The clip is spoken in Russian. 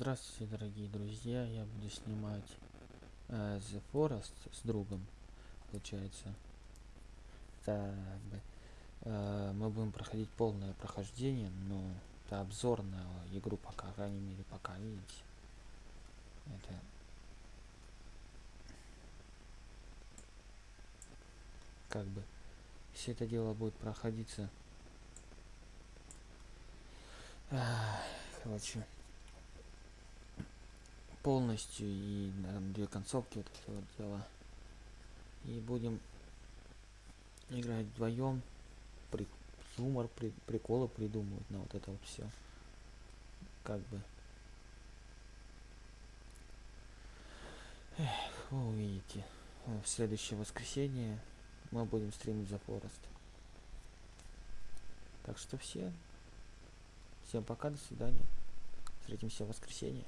Здравствуйте, дорогие друзья! Я буду снимать э, The Forest с другом, получается. Так, э, мы будем проходить полное прохождение, но это обзор на игру пока, по крайней мере, пока, видите. Это как бы все это дело будет проходиться. Короче полностью и на две концовки вот это вот дело. И будем играть вдвоем, при, юмор, при, приколы придумывать на вот это вот все. Как бы. Эх, вы увидите. В следующее воскресенье мы будем стримить за Форест. Так что все. Всем пока, до свидания. Встретимся в воскресенье.